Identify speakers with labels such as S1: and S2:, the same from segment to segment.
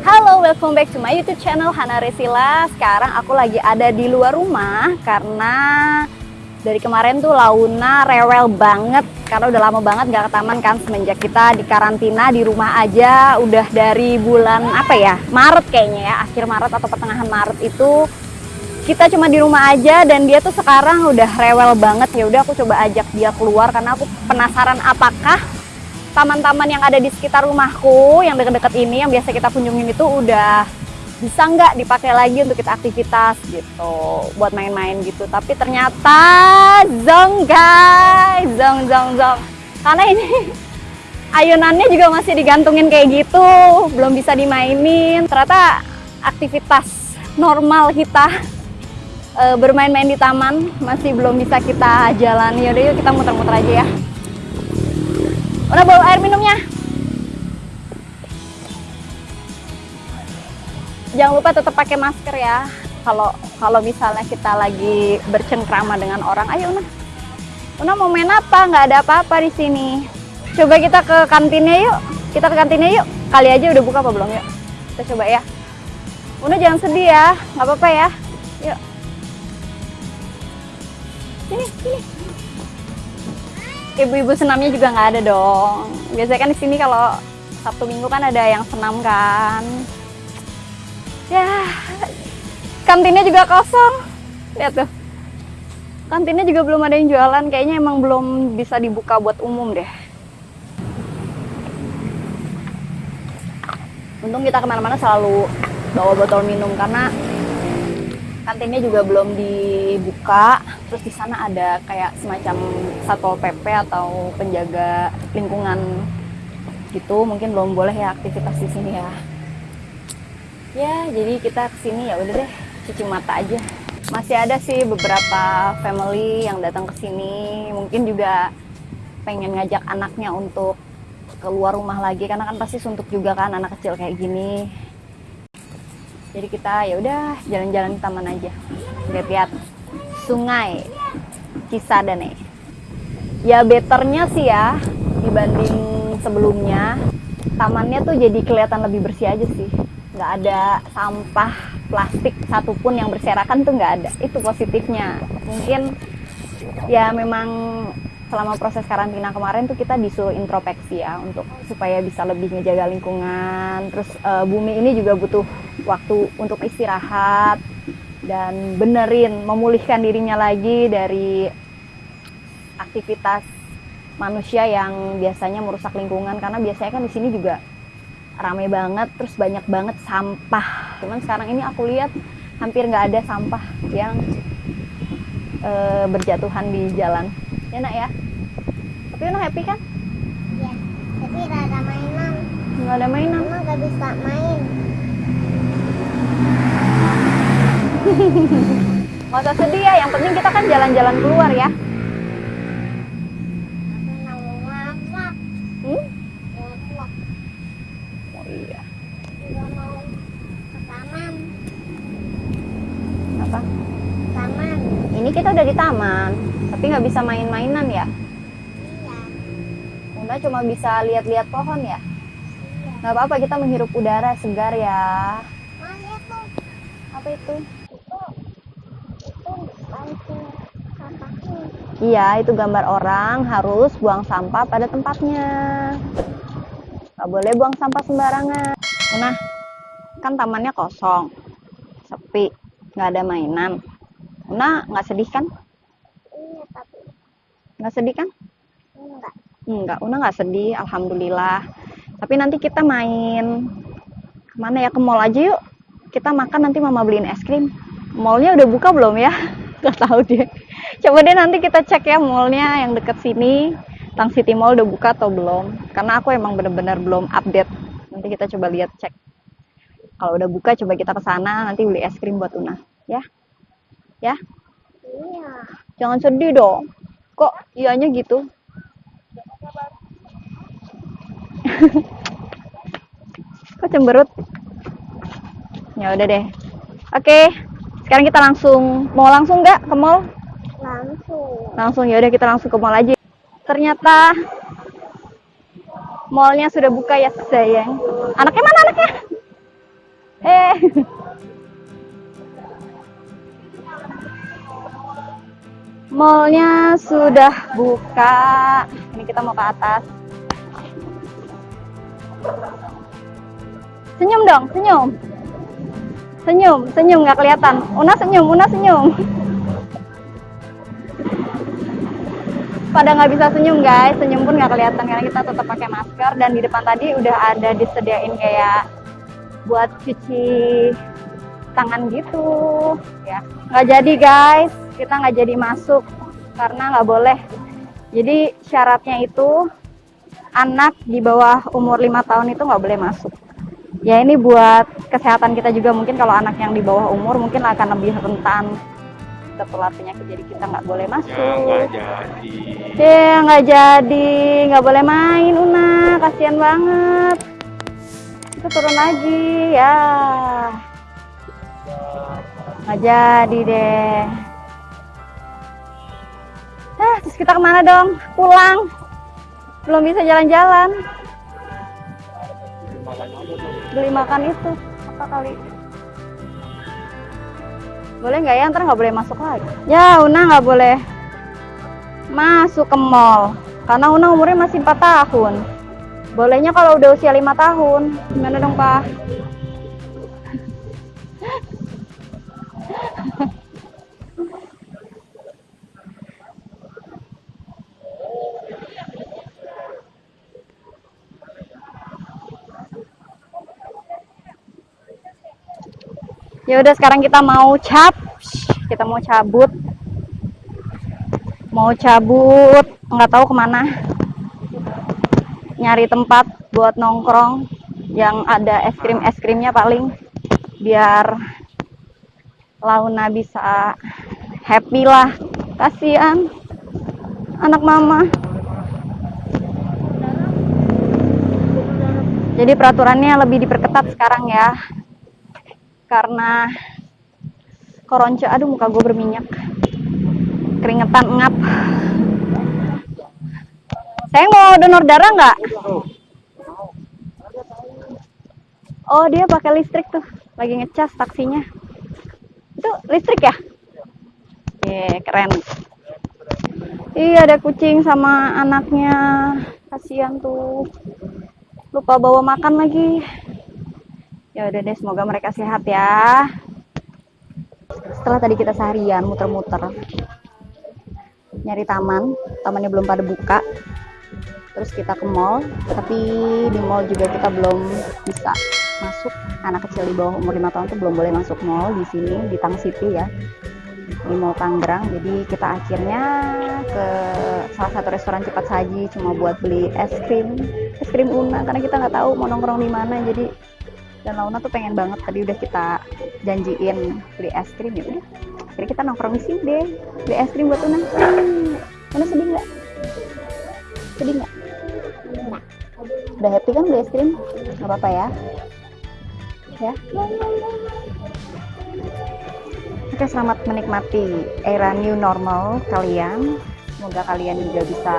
S1: Halo, welcome back to my YouTube channel Hana Resila. Sekarang aku lagi ada di luar rumah karena dari kemarin tuh Launa rewel banget karena udah lama banget gak ke taman kan semenjak kita di karantina di rumah aja udah dari bulan apa ya Maret kayaknya ya akhir Maret atau pertengahan Maret itu kita cuma di rumah aja dan dia tuh sekarang udah rewel banget. Ya udah aku coba ajak dia keluar karena aku penasaran apakah taman-taman yang ada di sekitar rumahku yang dekat-dekat ini yang biasa kita kunjungin itu udah bisa nggak dipakai lagi untuk kita aktivitas gitu buat main-main gitu. Tapi ternyata zong guys zong zong zong. Karena ini ayunannya juga masih digantungin kayak gitu belum bisa dimainin. Ternyata aktivitas normal kita e, bermain-main di taman masih belum bisa kita jalani yaudah yuk kita muter-muter aja ya Udah bawa air minumnya. Jangan lupa tetap pakai masker ya. Kalau kalau misalnya kita lagi bercengkrama dengan orang, ayo Una. Una mau main apa? Nggak ada apa-apa di sini. Coba kita ke kantinnya yuk. Kita ke kantinnya yuk. Kali aja udah buka apa belum yuk? Kita coba ya. Una jangan sedih ya, nggak apa-apa ya. Yuk. Sini ibu-ibu senamnya juga nggak ada dong. Biasanya kan di sini kalau Sabtu Minggu kan ada yang senam kan. Ya, kantinnya juga kosong. Lihat tuh. Kantinnya juga belum ada yang jualan. Kayaknya emang belum bisa dibuka buat umum deh. Untung kita ke mana-mana selalu bawa botol minum karena kantinnya juga belum dibuka. Terus di sana ada kayak semacam satpol pp atau penjaga lingkungan gitu. Mungkin belum boleh ya aktivitas di sini ya. Ya jadi kita ke sini ya udah deh cuci mata aja. Masih ada sih beberapa family yang datang ke sini. Mungkin juga pengen ngajak anaknya untuk keluar rumah lagi. Karena kan pasti suntuk juga kan anak kecil kayak gini jadi kita ya udah jalan-jalan di taman aja. Lihat-lihat sungai Cisadane. Ya betternya sih ya dibanding sebelumnya. Tamannya tuh jadi kelihatan lebih bersih aja sih. Nggak ada sampah plastik satupun yang berserakan tuh nggak ada. Itu positifnya. Mungkin ya memang selama proses karantina kemarin tuh kita disuruh introspeksi ya untuk supaya bisa lebih ngejaga lingkungan. Terus uh, bumi ini juga butuh waktu untuk istirahat dan benerin memulihkan dirinya lagi dari aktivitas manusia yang biasanya merusak lingkungan. Karena biasanya kan di sini juga ramai banget terus banyak banget sampah. Cuman sekarang ini aku lihat hampir nggak ada sampah yang e, berjatuhan di jalan ya nak ya? Tapi nak happy kan?
S2: Ya tapi nggak ada mainan.
S1: Nggak ada mainan?
S2: Mama nggak bisa main.
S1: Gak usah sedih ya, yang penting kita kan jalan-jalan keluar ya.
S2: Aku mau masak
S1: Hmm?
S2: masak
S1: Oh iya.
S2: juga mau ke taman
S1: Apa?
S2: taman
S1: Ini kita udah di taman, tapi nggak bisa main-mainan ya.
S2: iya
S1: Bunda cuma bisa lihat-lihat pohon ya.
S2: iya
S1: apa-apa kita menghirup udara segar ya.
S2: Lihat tuh
S1: Apa itu?
S2: itu itu bantu sampahnya
S1: Iya, itu gambar orang harus buang sampah pada tempatnya. Nggak boleh buang sampah sembarangan. Nah, kan tamannya kosong, sepi, nggak ada mainan. Una nggak sedih kan? Nggak sedih kan?
S2: enggak
S1: Enggak, Una nggak sedih, alhamdulillah. Tapi nanti kita main ke mana ya? Ke mall aja yuk. Kita makan nanti mama beliin es krim. Mallnya udah buka belum ya? Gak tahu deh. Coba deh nanti kita cek ya mallnya yang deket sini. Tang City Mall udah buka atau belum? Karena aku emang bener-bener belum update. Nanti kita coba lihat cek. Kalau udah buka coba kita ke sana nanti beli es krim buat Una, ya? Ya?
S2: iya
S1: Jangan sedih dong. Kok ianya gitu? Kok cemberut? Ya udah deh. Oke, sekarang kita langsung mau langsung nggak ke mall?
S2: langsung
S1: Langsung ya udah kita langsung ke mall aja. Ternyata Mallnya sudah buka ya sayang. Anaknya mana anaknya? Eh. Mallnya sudah buka. Ini kita mau ke atas. Senyum dong, senyum. Senyum, senyum nggak kelihatan. Una senyum, Una senyum. Pada nggak bisa senyum guys, senyum pun nggak kelihatan karena kita tetap pakai masker dan di depan tadi udah ada disediain kayak buat cuci tangan gitu ya nggak jadi guys kita nggak jadi masuk karena nggak boleh. Jadi syaratnya itu anak di bawah umur lima tahun itu nggak boleh masuk. Ya ini buat kesehatan kita juga. Mungkin kalau anak yang di bawah umur mungkin akan lebih rentan tertular penyakit jadi kita nggak boleh masuk.
S3: Ya nggak jadi.
S1: ya nggak jadi. Nggak boleh main Una. Kasihan banget. Itu turun lagi ya. Nggak jadi deh kita ke mana dong? Pulang. Belum bisa jalan-jalan. Beli makan itu apa kali? Boleh nggak ya? Ntar nggak boleh masuk lagi. Ya Una nggak boleh masuk ke mall. Karena Una umurnya masih 4 tahun. Bolehnya kalau udah usia lima tahun. Gimana dong pak ya udah sekarang kita mau cap. Kita mau cabut. Mau cabut. Nggak tahu ke mana. Nyari tempat buat nongkrong yang ada es krim es krimnya paling. Biar Launa bisa happy lah. Kasihan anak mama. Jadi peraturannya lebih diperketat sekarang ya karena koronce aduh muka gue berminyak. Keringetan ngap. Saya mau donor darah nggak? Oh dia pakai listrik tuh. Lagi ngecas taksinya. Itu listrik ya? Iya keren. Iya ada kucing sama anaknya. Kasihan tuh. Lupa bawa makan lagi ya udah deh semoga mereka sehat ya. Setelah tadi kita seharian muter-muter nyari taman tamannya belum pada buka. Terus kita ke mall tapi di mall juga kita belum bisa masuk. Anak kecil di bawah umur 5 tahun tuh belum boleh masuk mall di sini di Tang City ya di Mall Tangerang. Jadi kita akhirnya ke salah satu restoran cepat saji cuma buat beli es krim es krim Una karena kita nggak tahu mau nongkrong di mana. Jadi dan Launa tuh pengen banget tadi udah kita janjiin beli es krim ya udah. Jadi kita nongkrong di sini deh beli es krim buat Una. Hmm. Una sedih nggak? Sedih nggak. Udah happy kan beli es krim? Nggak apa-apa ya? Ya? Oke, selamat menikmati era new normal kalian. Semoga kalian juga bisa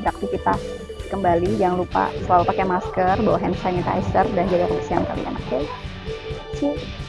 S1: beraktivitas kembali. Jangan lupa selalu pakai masker, bawa hand sanitizer, dan jaga kebersihan kalian. Oke, see you.